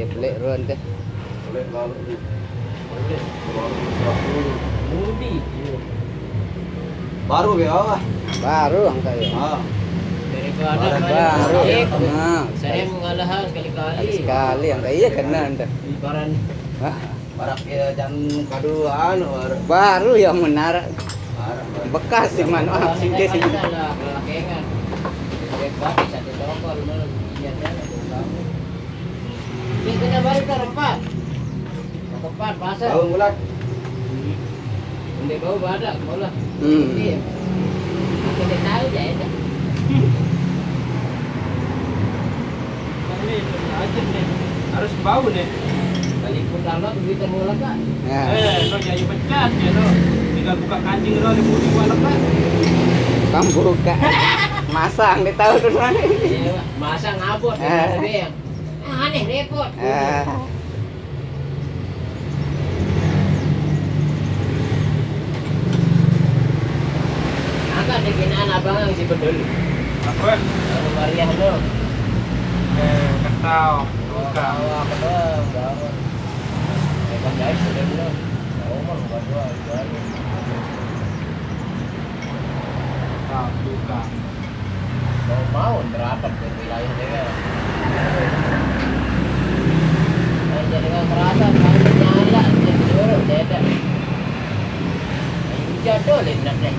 Nah, dia pelik run tu. Boleh lalu. Mudi. Baru ya ah. Baru angkat ya. Ah, Daripada Baru, Baru. balik. Nah, Saya mengalah sekali-kali. sekali angkat iya kena anda. Ibaran Hah? barak ya jangan kaduan baru. Baru yang menarik bekas sih man. Ah, sini sini. lah kelakengan. Bebas satu toko iya kan kamu. Ini kena baru kan empat. Empat pasal. Tahu bulan. Benda bau badak mula. Hmm. Iya. Kita tahu je ya. Ini aja nih. Harus bau nih. Balik pun kalau begitu mula kan. Nah, Eh, no jadi pecat ya no. Tinggal buka kancing lo di budi wala kan. kamu buka. Masang di tahu tu mana. Iya, masa ngabot Eh. Ada yang aneh repot. Ah. Abang si bedul. Apa? Maria no. Eh, ketau. Buka. Bawa ke dong, guys, sudah baru. Buka. Mau mau terapat ke wilayah jatuh lagi nak naik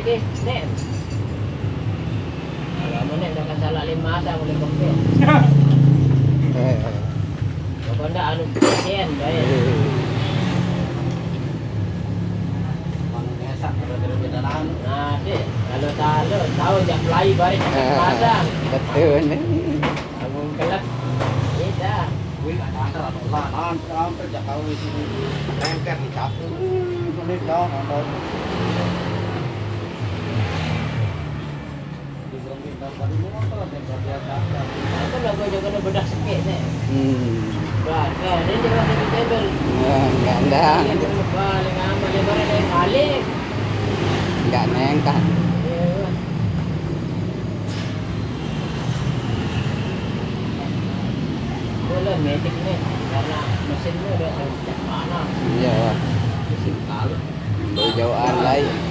Dah salah lima ada. Eh, anu ada. Nah, deh, kalau tahu tahu jak ke ah, padang. Betul ni. Kamu kelak. Kita. Wih, ada antar atau lah, hampir jak kau di sini. Rengket di capu. Ini dah, ada. Berhenti tadi motor dan biasa. Aku nak kau juga kena bedah sikit ni. Hmm. Bah, kan, dia jangan pergi table. Ah, Gandang. Dia kena balik amal dia barang dia balik. Enggak nengkat. Ya. Bola kan metik nih karena mesinnya udah sejak mana Iya, Wak. mesin kalut Jauhan lain.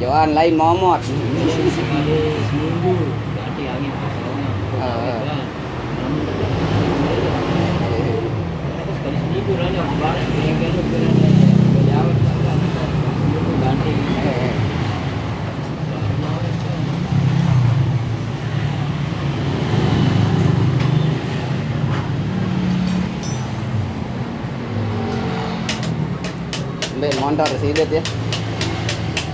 Jauhan lain momot. Mbak motor sidet ya.